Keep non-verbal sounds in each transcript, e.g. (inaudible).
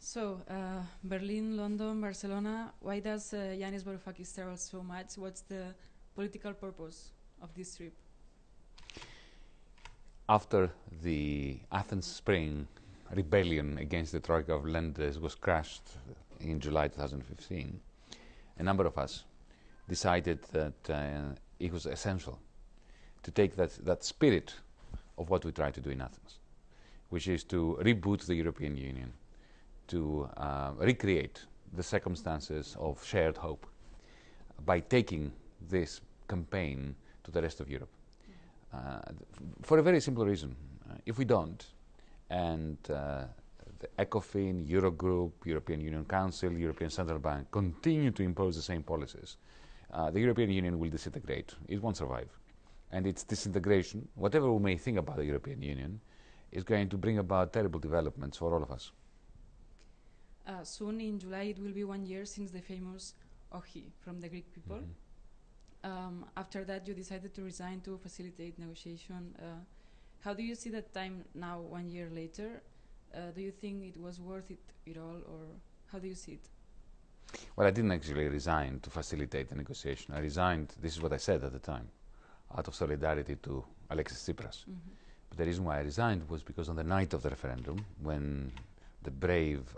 So, uh, Berlin, London, Barcelona, why does uh, Yanis Varoufakis travel so much? What's the political purpose of this trip? After the Athens Spring rebellion against the Troika of lenders was crushed in July 2015, a number of us decided that uh, it was essential to take that, that spirit of what we try to do in Athens, which is to reboot the European Union, to uh, recreate the circumstances of shared hope by taking this campaign to the rest of Europe. Uh, for a very simple reason. Uh, if we don't, and uh, the ECOFIN, Eurogroup, European Union Council, European Central Bank continue to impose the same policies, uh, the European Union will disintegrate. It won't survive. And its disintegration, whatever we may think about the European Union, is going to bring about terrible developments for all of us. Uh, soon in July, it will be one year since the famous OHI from the Greek people. Mhm. Um, after that, you decided to resign to facilitate negotiation. Uh, how do you see that time now, one year later? Uh, do you think it was worth it at all, or how do you see it? Well, I didn't actually resign to facilitate the negotiation. I resigned, this is what I said at the time, out of solidarity to Alexis Tsipras. Mhm. But the reason why I resigned was because on the night of the referendum, when the brave,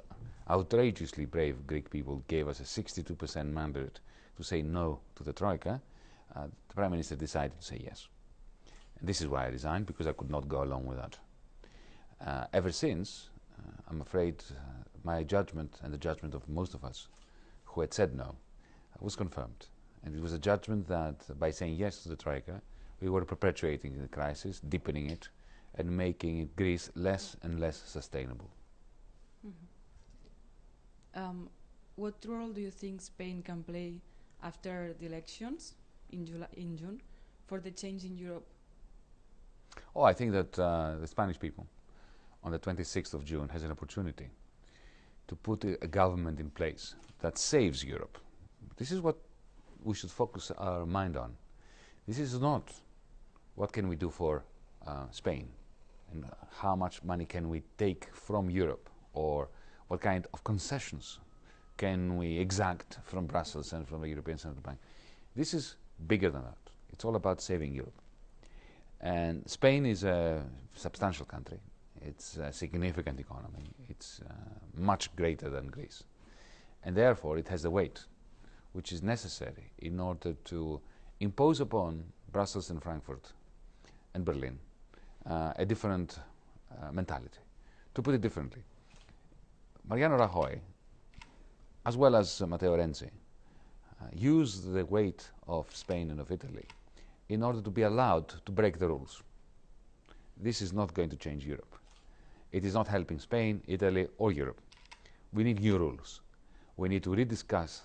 outrageously brave Greek people gave us a 62% mandate to say no to the Troika, uh, the Prime Minister decided to say yes. And this is why I resigned, because I could not go along with that. Uh, ever since, uh, I'm afraid uh, my judgment and the judgment of most of us who had said no was confirmed. And it was a judgment that by saying yes to the Troika, we were perpetuating the crisis, deepening it, and making Greece less and less sustainable. Um, what role do you think Spain can play after the elections in, July, in June for the change in Europe? Oh, I think that uh, the Spanish people on the 26th of June has an opportunity to put a, government in place that saves Europe. This is what we should focus our mind on. This is not what can we do for uh, Spain and how much money can we take from Europe or what kind of concessions can we exact from Brussels and from the European Central Bank. This is bigger than that. It's all about saving Europe. And Spain is a substantial country. It's a significant economy. It's uh, much greater than Greece. And therefore, it has the weight which is necessary in order to impose upon Brussels and Frankfurt and Berlin uh, a different uh, mentality. To put it differently, Mariano Rajoy, as well as uh, Matteo Renzi, uh, used the weight of Spain and of Italy in order to be allowed to break the rules. This is not going to change Europe. It is not helping Spain, Italy, or Europe. We need new rules. We need to rediscuss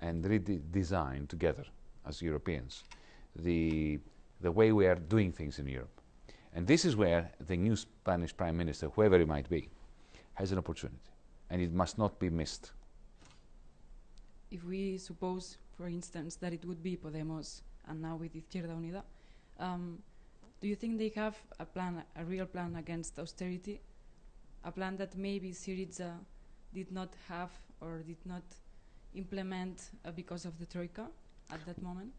and redesign together as Europeans the, the way we are doing things in Europe. And this is where the new Spanish Prime Minister, whoever he might be, has an opportunity. And it must not be missed. If we suppose, for instance, that it would be Podemos and now with Izquierda Unida, um, do you think they have a plan, a real plan against austerity? A plan that maybe Syriza did not have or did not implement uh, because of the Troika at that moment?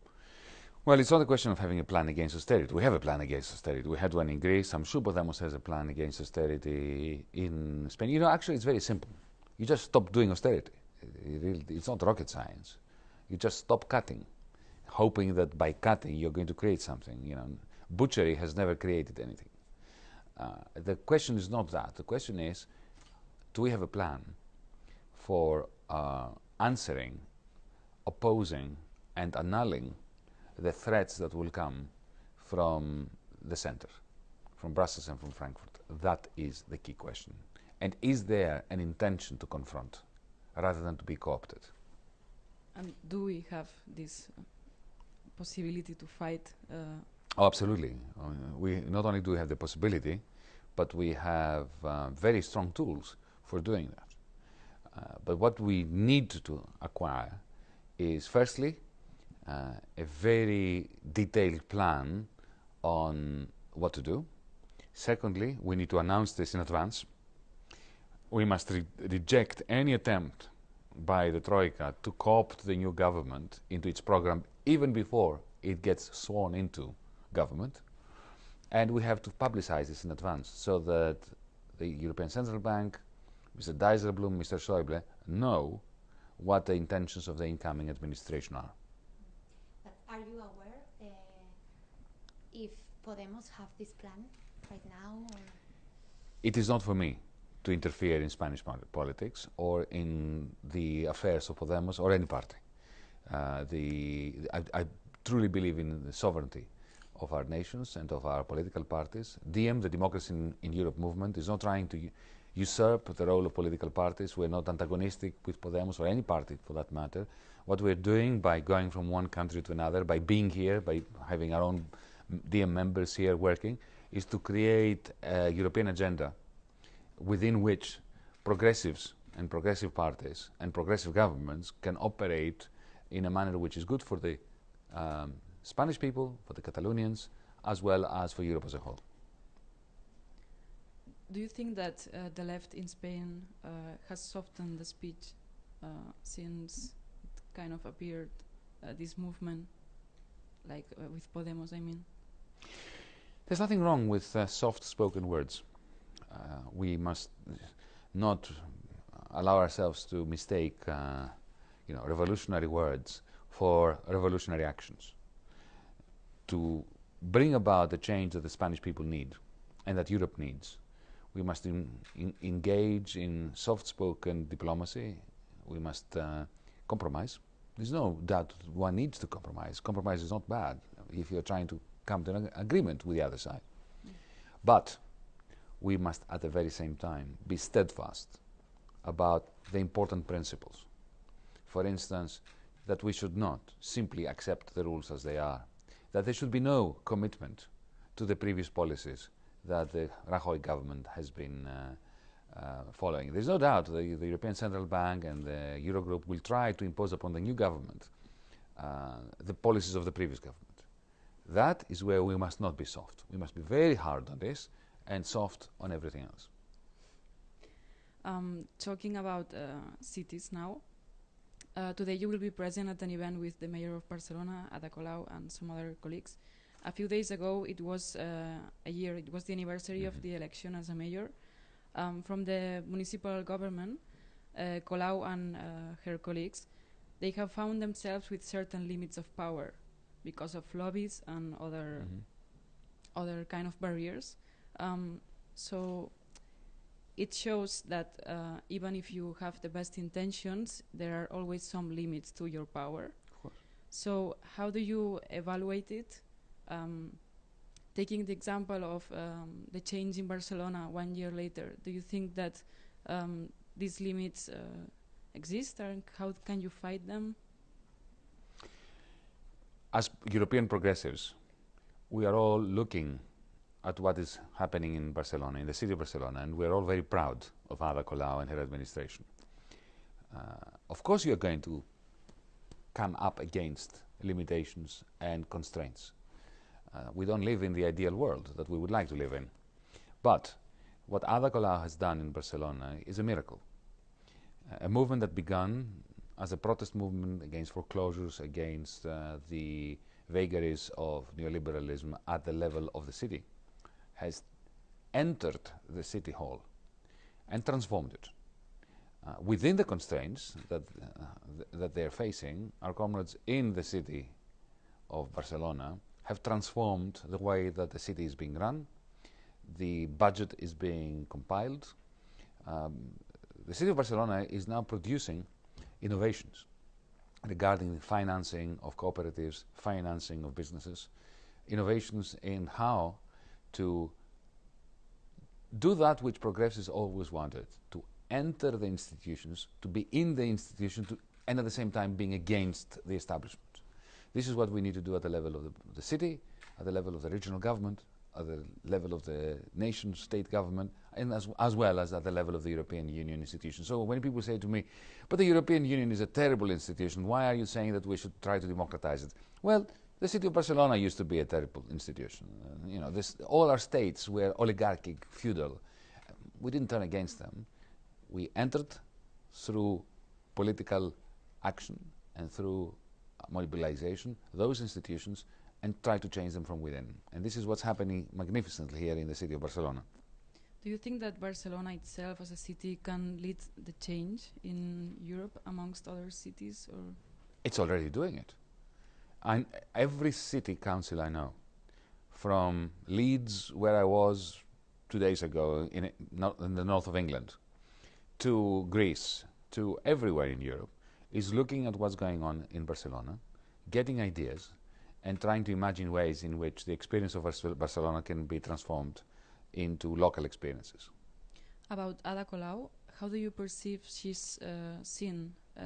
Well, it's not a question of having a plan against austerity. We have a plan against austerity. We had one in Greece. I'm sure Podemos has a plan against austerity in Spain. You know, actually, it's very simple. You just stop doing austerity. It's not rocket science. You just stop cutting, hoping that by cutting you're going to create something. You know, butchery has never created anything. Uh, the question is not that. The question is, do we have a plan for uh, answering, opposing, and annulling the threats that will come from the center, from Brussels and from Frankfurt? That is the key question. And is there an intention to confront rather than to be co opted? And do we have this possibility to fight? Uh, Oh, absolutely. Uh, we not only do we have the possibility, but we have uh, very strong tools for doing that. Uh, but what we need to acquire is, firstly, uh, a very detailed plan on what to do. Secondly, we need to announce this in advance. we must re reject any attempt by the Troika to co-opt the new government into its program even before it gets sworn into government. And we have to publicize this in advance so that the European Central Bank, Mr. Dijsselbloem, Mr. Schäuble know what the intentions of the incoming administration are. But are you aware uh, if Podemos have this plan right now? Or? It is not for me to interfere in Spanish politics or in the affairs of Podemos or any party. Uh, the, I, I, truly believe in the sovereignty of our nations and of our political parties. DiEM, the Democracy in, in Europe movement, is not trying to usurp the role of political parties. We're not antagonistic with Podemos or any party for that matter. What we're doing by going from one country to another, by being here, by having our own DiEM members here working, is to create a European agenda within which progressives and progressive parties and progressive governments can operate in a manner which is good for the um, Spanish people, for the Catalonians, as well as for Europe as a whole. Do you think that uh, the left in Spain uh, has softened the speech uh, since it kind of appeared, uh, this movement, like uh, with Podemos, I mean? There's nothing wrong with uh, soft-spoken words. we must not allow ourselves to mistake, you know, revolutionary words for revolutionary actions to bring about the change that the Spanish people need and that Europe needs. We must in, in engage in soft-spoken diplomacy. We must uh, compromise. There's no doubt one needs to compromise. Compromise is not bad if you're trying to come to an agreement with the other side. But we must at the very same time be steadfast about the important principles. For instance, that we should not simply accept the rules as they are that there should be no commitment to the previous policies that the Rajoy government has been uh, uh, following. There's no doubt the, the, European Central Bank and the Eurogroup will try to impose upon the new government uh, the policies of the previous government. That is where we must not be soft. We must be very hard on this and soft on everything else. Um, talking about uh, cities now, uh, today you will be present at an event with the mayor of Barcelona, Ada Colau, and some other colleagues. A few days ago, it was uh, a year, it was the anniversary mm -hmm. of mm-hmm. the election as a mayor. Um, from the municipal government, uh, Colau and uh, her colleagues, they have found themselves with certain limits of power because of lobbies and other, mm -hmm. other kind of barriers. Um, so it shows that uh, even if you have the best intentions, there are always some limits to your power. So how do you evaluate it? Um, taking the example of um, the change in Barcelona one year later, do you think that um, these limits uh, exist and how can you fight them? As European progressives, we are all looking at what is happening in Barcelona, in the city of Barcelona, and we're all very proud of Ada Colau and her administration. Uh, of course, you're going to come up against limitations and constraints. Uh, we don't live in the ideal world that we would like to live in. But what Ada Colau has done in Barcelona is a miracle. Uh, a movement that began as a protest movement against foreclosures, against uh, the vagaries of neoliberalism at the level of the city has entered the city hall and transformed it. Uh, within the constraints that, uh, th that they're facing, our comrades in the city of Barcelona have transformed the way that the city is being run, the budget is being compiled. Um, the city of Barcelona is now producing innovations regarding the financing of cooperatives, financing of businesses, innovations in how to do that which progress progressives always wanted, to enter the institutions, to be in the institution, to, and at the same time being against the establishment. This is what we need to do at the level of the, the city, at the level of the regional government, at the level of the nation state government, and as, as well as at the level of the European Union institution. So when people say to me, but the European Union is a terrible institution, why are you saying that we should try to democratize it? Well, the city of Barcelona used to be a terrible institution. Uh, you know, this, all our states were oligarchic, feudal. We didn't turn against them. We entered through political action and through mobilization those institutions and try to change them from within. And this is what's happening magnificently here in the city of Barcelona. Do you think that Barcelona itself as a city can lead the change in Europe amongst other cities or It's already doing it. And every city council I know, from Leeds, where I was two days ago in, in the north of England, to Greece, to everywhere in Europe, is looking at what's going on in Barcelona, getting ideas, and trying to imagine ways in which the experience of Barcelona can be transformed into local experiences. about Ada Colau? How do you perceive she's uh, seen uh,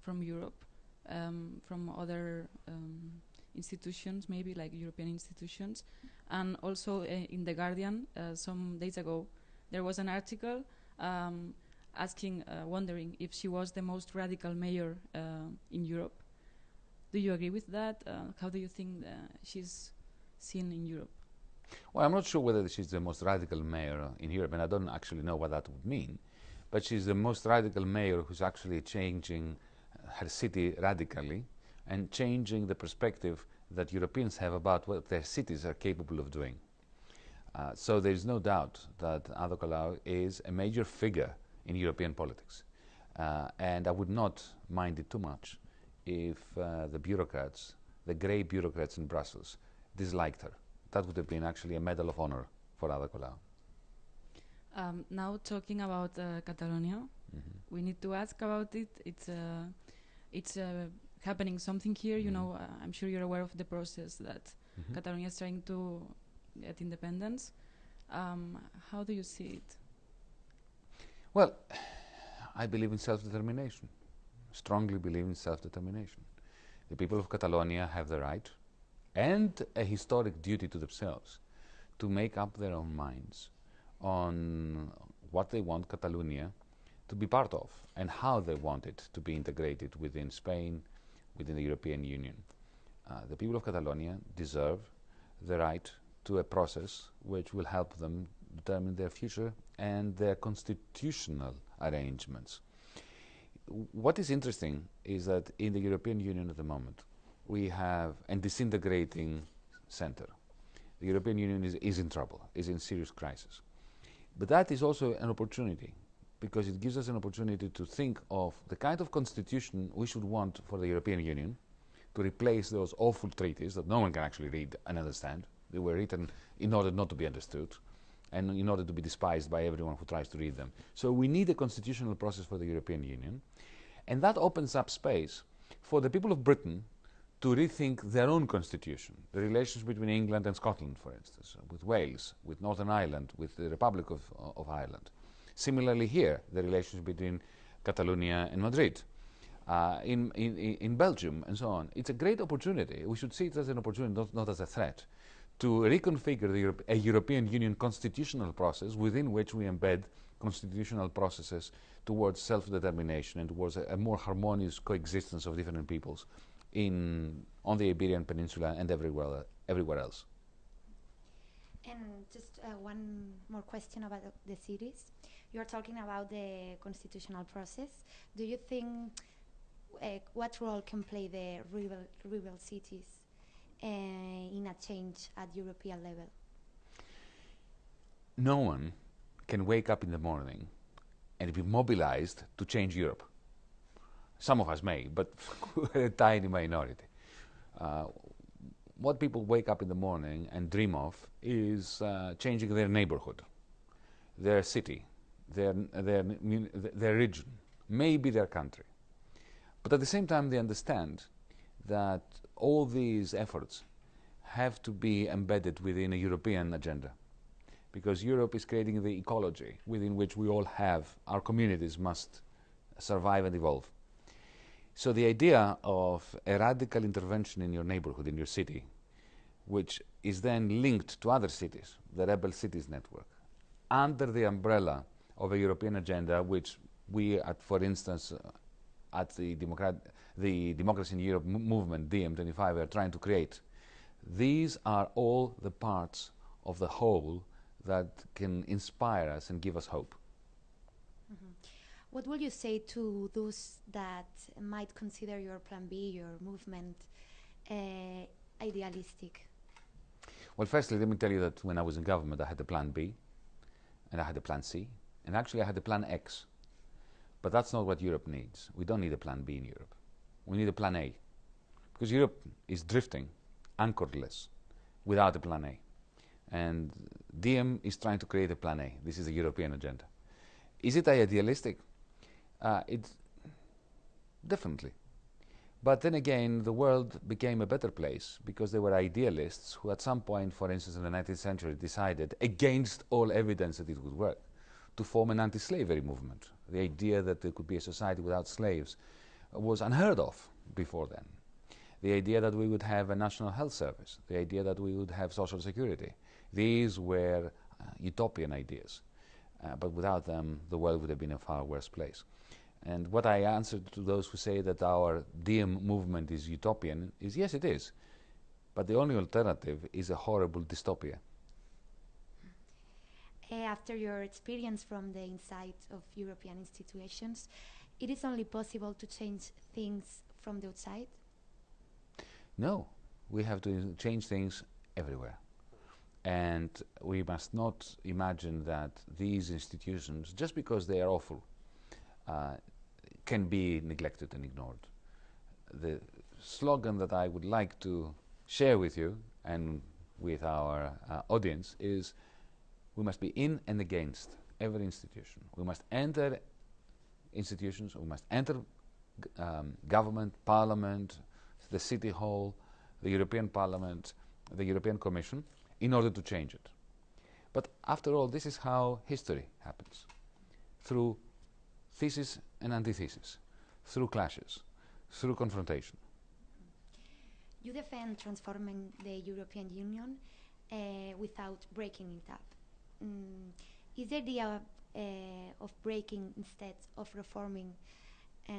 from Europe, um, from other um, institutions, maybe like European institutions, and also uh, in the Guardian uh, some days ago there was an article um, asking, uh, wondering if she was the most radical mayor uh, in Europe. Do you agree with that? Uh, how do you think uh, she's seen in Europe? Well, I'm not sure whether she's the most radical mayor in Europe, and I don't actually know what that would mean. But she's the most radical mayor who's actually changing her city radically and changing the perspective that Europeans have about what their cities are capable of doing. Uh, so there's no doubt that Ada Colau is a major figure in European politics. Uh, and I would not mind it too much if uh, the bureaucrats, the grey bureaucrats in Brussels, disliked her. That would have been actually a medal of honor for Ada Colau. Um, now talking about uh, Catalonia, Mhm. we need to ask about it. It's uh, it's uh, happening something here. You Mhm. know, uh, I'm sure you're aware of the process that Mhm. Catalonia is trying to get independence. Um, how do you see it? Well, (sighs) I believe in self determination, strongly believe in self determination. The people of Catalonia have the right and a historic duty to themselves to make up their own minds on what they want Catalonia to be part of and how they want it to be integrated within Spain, within the European Union. Uh, the people of Catalonia deserve the right to a process which will help them determine their future and their constitutional arrangements. What is interesting is that in the European Union at the moment, we have a disintegrating center. The European Union is, is in trouble, is in serious crisis. But that is also an opportunity because it gives us an opportunity to think of the kind of constitution we should want for the European Union to replace those awful treaties that no one can actually read and understand. They were written in order not to be understood and in order to be despised by everyone who tries to read them. So we need a constitutional process for the European Union, and that opens up space for the people of Britain to rethink their own constitution, the relations between England and Scotland, for instance, with Wales, with Northern Ireland, with the Republic of, of Ireland. Similarly, here, the relations between Catalonia and Madrid, uh, in, in, in Belgium, and so on. It's a great opportunity. We should see it as an opportunity, not, not as a threat, to reconfigure the Europe, a European Union constitutional process within which we embed constitutional processes towards self-determination and towards a, a more harmonious coexistence of different peoples in, on the Iberian Peninsula and everywhere, everywhere else. And just uh, one more question about the- cities. You are talking about the constitutional process. Do you think uh, what role can play the rebel, rebel cities in a change at European level? no one can wake up in the morning and be mobilized to change Europe. Some of us may, but (laughs) a tiny minority. Uh, what people wake up in the morning and dream of is uh, changing their neighborhood, their city, their, their, their region, maybe their country. But at the same time, they understand that all these efforts have to be embedded within a European agenda because Europe is creating the ecology within which we all have, our communities must survive and evolve. So the idea of a radical intervention in your neighborhood, in your city, which is then linked to other cities, the Rebel Cities Network, under the umbrella of a European agenda, which we, at, for instance, uh, at the, Democrat, the Democracy in Europe m- movement, DiEM25, are trying to create. These are all the parts of the whole that can inspire us and give us hope. Mhm. what will you say to those that might consider your plan B, your movement, uh, idealistic? Well, firstly, let me tell you that when I was in government, I had a plan B, and I had a plan C, and actually I had a plan X. But that's not what Europe needs. We don't need a plan B in Europe. We need a plan A. Because Europe is drifting, anchorless, without a plan A. And DiEM is trying to create a plan A. This is the European agenda. Is it idealistic? Uh, it's definitely. But then again, the world became a better place because there were idealists who, at some point, for instance, in the 19th century, decided, against all evidence that it would work, to form an anti slavery movement. The idea that there could be a society without slaves was unheard of before then. The idea that we would have a national health service, the idea that we would have social security, these were uh, utopian ideas. Uh, but without them, the world would have been a far worse place. And what I answer to those who say that our DiEM movement is utopian is yes, it is. But the only alternative is a horrible dystopia. Uh, after your experience from the inside of European institutions, it is only possible to change things from the outside? No, we have to change things everywhere. And we must not imagine that these institutions, just because they are awful, uh, can be neglected and ignored. The slogan that I would like to share with you and with our uh, audience is we must be in and against every institution. We must enter institutions, we must enter um, government, parliament, the city hall, the European Parliament, the European Commission, in order to change it. But after all, this is how history happens through thesis and antithesis, through clashes, through confrontation. You defend transforming the European Union uh, without breaking it up. Mm, is there the uh, of breaking instead of reforming uh,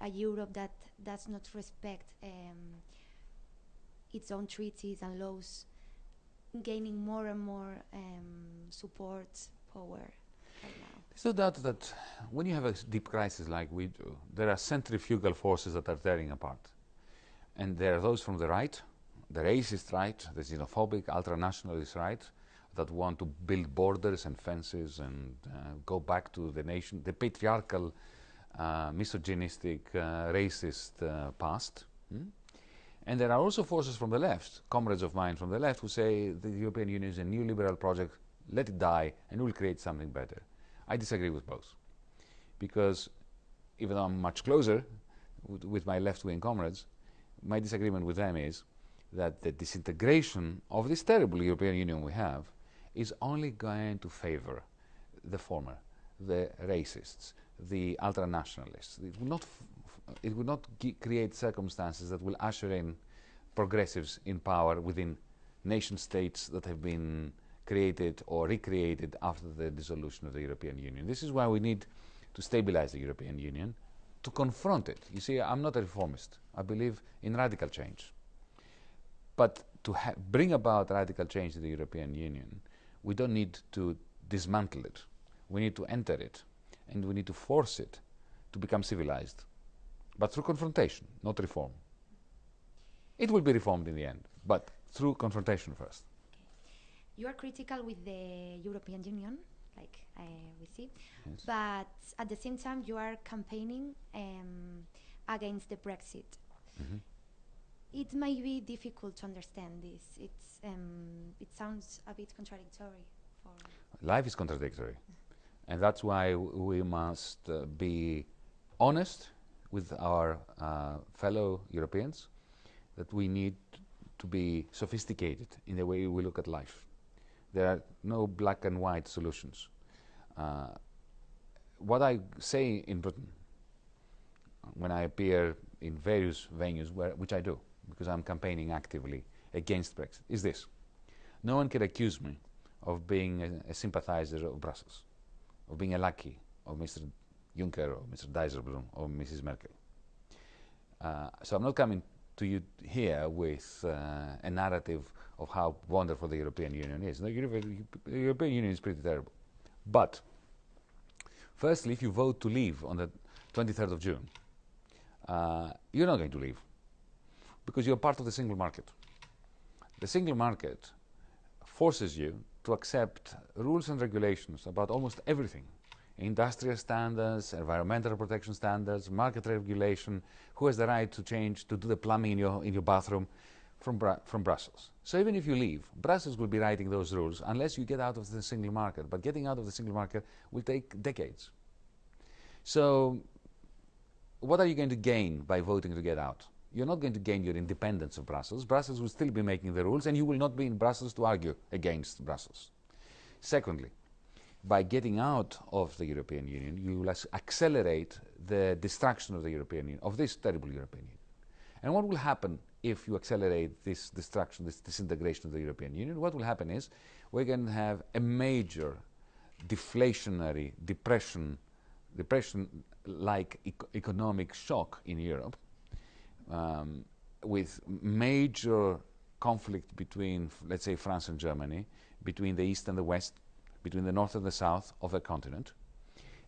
a Europe that does not respect um, its own treaties and laws gaining more and more um, support, power? There's no doubt that when you have a deep crisis like we do, there are centrifugal forces that are tearing apart. And there are those from the right, the racist right, the xenophobic, ultra-nationalist right, that want to build borders and fences and uh, go back to the nation, the patriarchal, uh, misogynistic, uh, racist uh, past. Hmm? And there are also forces from the left, comrades of mine from the left, who say the European Union is a new liberal project, let it die, and we'll create something better. I disagree with both. Because even though I'm much closer with my left wing comrades, my disagreement with them is that the disintegration of this terrible European Union we have is only going to favor the former, the racists, the ultra nationalists. It will not, it will not create circumstances that will usher in progressives in power within nation states that have been created or recreated after the dissolution of the European Union. This is why we need to stabilize the European Union, to confront it. You see, I'm not a reformist. I believe in radical change. But to bring about radical change in the European Union, we don't need to dismantle it. We need to enter it, and we need to force it to become civilized, but through confrontation, not reform. It will be reformed in the end, but through confrontation first. You are critical with the European Union, like uh, we see, Yes. but at the same time you are campaigning um, against the Brexit. Mhm. It may be difficult to understand this. It's um, it sounds a bit contradictory. Life is contradictory. And that's why we must uh, be honest with our uh, fellow Europeans that we need to be sophisticated in the way we look at life. There are no black and white solutions. Uh, what I say in Britain when I appear in various venues, where, which I do, because I'm campaigning actively against Brexit, is this. No one can accuse me of being a, a sympathizer of Brussels, of being a lackey of Mr. Juncker or Mr. Dijsselbloem or Mrs. Merkel. Uh, so I'm not coming to you here with uh, a narrative of how wonderful the European Union is. The, the European Union is pretty terrible. But Firstly, if you vote to leave on the 23rd of June, uh, you're not going to leave because you're part of the single market. The single market forces you to accept rules and regulations about almost everything industrial standards, environmental protection standards, market regulation, who has the right to change, to do the plumbing in your, in your bathroom from, Bra from Brussels. So even if you leave, Brussels will be writing those rules unless you get out of the single market. But getting out of the single market will take decades. So what are you going to gain by voting to get out? You're not going to gain your independence of Brussels. Brussels will still be making the rules, and you will not be in Brussels to argue against Brussels. Secondly, by getting out of the European Union, you will accelerate the destruction of the European Union, of this terrible European Union. And what will happen if you accelerate this destruction, this disintegration of the European Union? What will happen is we're going to have a major deflationary depression, depression-like ec economic shock in Europe, um, with major conflict between, let's say, France and Germany, between the East and the West, between the north and the south of a continent,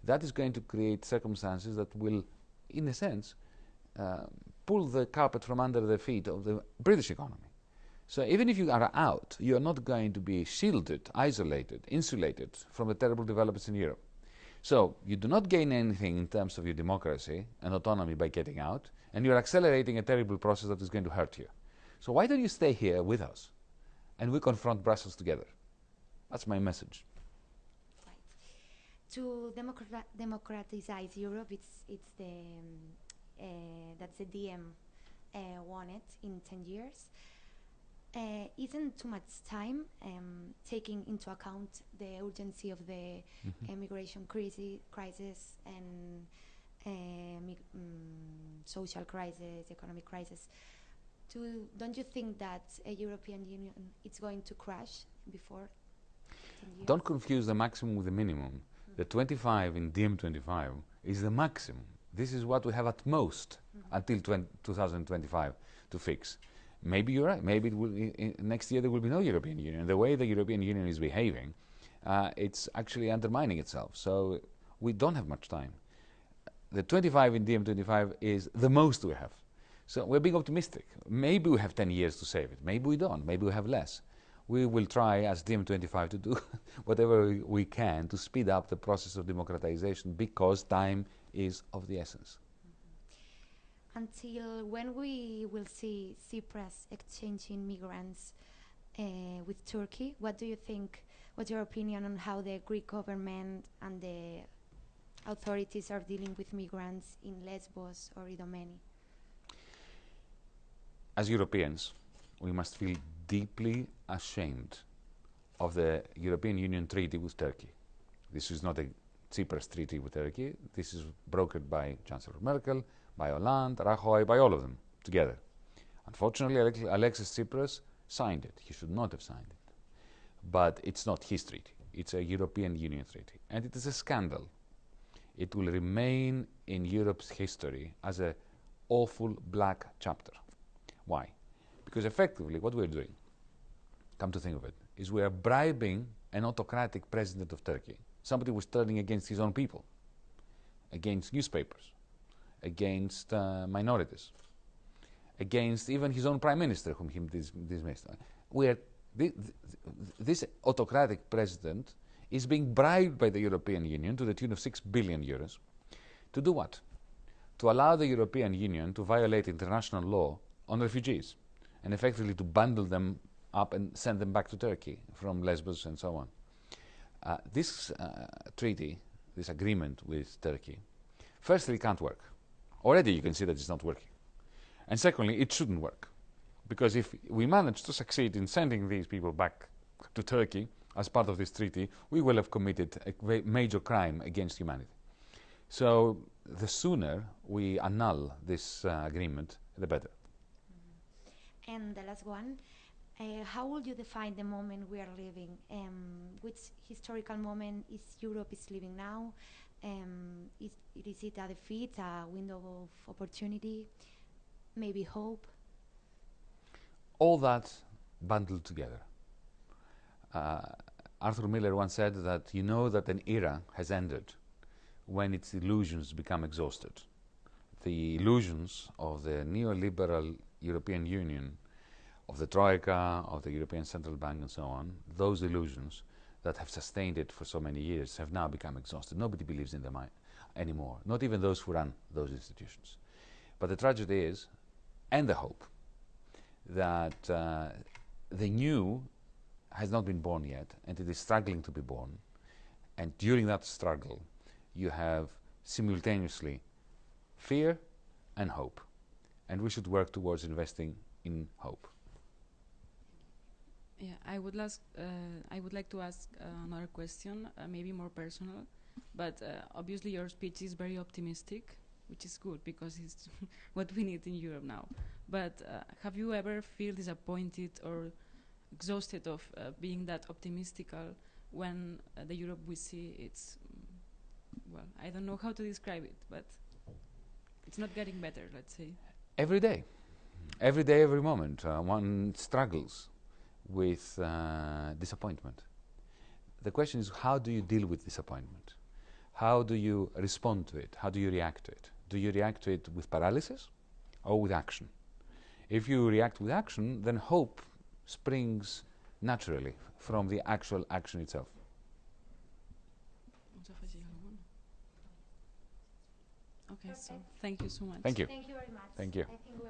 that is going to create circumstances that will, in a sense, uh, pull the carpet from under the feet of the British economy. So even if you are out, you are not going to be shielded, isolated, insulated from the terrible developments in Europe. So you do not gain anything in terms of your democracy and autonomy by getting out, and you're accelerating a terrible process that is going to hurt you. So why don't you stay here with us, and we confront Brussels together? That's my message to democrat democratize Europe, it's it's the um, uh, that's the DiEM uh, wanted in ten years. Uh, isn't too much time um, taking into account the urgency of the mm -hmm. immigration crisis, crisis and um, social crisis, economic crisis. Do, don't you think that a European Union is going to crash before? Don't confuse the maximum with the minimum. The 25 in DiEM25 is the maximum. This is what we have at most mm until 2025 to fix. Maybe you're right. Maybe will, next year there will be no European Union. The way the European Union is behaving, uh, it's actually undermining itself. So we don't have much time. The 25 in DiEM25 is the most we have. So we're being optimistic. Maybe we have 10 years to save it. Maybe we don't. Maybe we have less we will try as DiEM25 to do (laughs) whatever we can to speed up the process of democratization because time is of the essence. Mm-hmm. Until when we will see Tsipras exchanging migrants uh, with Turkey, what do you think, what's your opinion on how the Greek government and the authorities are dealing with migrants in Lesbos or Idomeni? As Europeans, we must feel deeply ashamed of the European Union treaty with Turkey. This is not a Tsipras treaty with Turkey. This is brokered by Chancellor Merkel, by Hollande, Rajoy, by all of them together. Unfortunately, Alexis Tsipras signed it. He should not have signed it. But it's not his treaty. It's a European Union treaty. And it is a scandal. It will remain in Europe's history as a awful black chapter. Why? Because effectively, what we're doing, come to think of it, is we are bribing an autocratic president of Turkey, somebody who's turning against his own people, against newspapers, against uh, minorities, against even his own prime minister, whom he dis dismissed. Where th th this autocratic president is being bribed by the European Union to the tune of 6 billion euros to do what? To allow the European Union to violate international law on refugees and effectively to bundle them up and send them back to Turkey from Lesbos and so on. Uh, this uh, treaty, this agreement with Turkey, firstly, can't work. Already you can see that it's not working. And secondly, it shouldn't work. Because if we manage to succeed in sending these people back to Turkey as part of this treaty, we will have committed a major crime against humanity. So the sooner we annul this uh, agreement, the better. And the last one, uh, how would you define the moment we are living? Um, which historical moment is Europe is living now? Um, is, is it a defeat, a window of opportunity, maybe hope? All that bundled together. Uh, Arthur Miller once said that you know that an era has ended when its illusions become exhausted. The illusions of the neoliberal European Union, of the Troika, of the European Central Bank, and so on, those illusions that have sustained it for so many years have now become exhausted. Nobody believes in them anymore, not even those who run those institutions. But the tragedy is, and the hope, that uh, the new has not been born yet, and it is struggling to be born. And during that struggle, you have simultaneously fear and hope. And we should work towards investing in hope. Yeah, I would ask. Uh, I would like to ask uh, another question, uh, maybe more personal, but uh, obviously your speech is very optimistic, which is good because it's (laughs) what we need in Europe now. But uh, have you ever feel disappointed or exhausted of uh, being that optimistical when uh, the Europe we see it's mm, well, I don't know how to describe it, but it's not getting better. Let's say. Every day, every day, every moment, uh, one struggles with uh, disappointment. The question is how do you deal with disappointment? How do you respond to it? How do you react to it? Do you react to it with paralysis or with action? If you react with action, then hope springs naturally from the actual action itself. Vamos a afegir alguna? Okay, so thank you so much. Thank you. Thank you very much. Thank you. I think we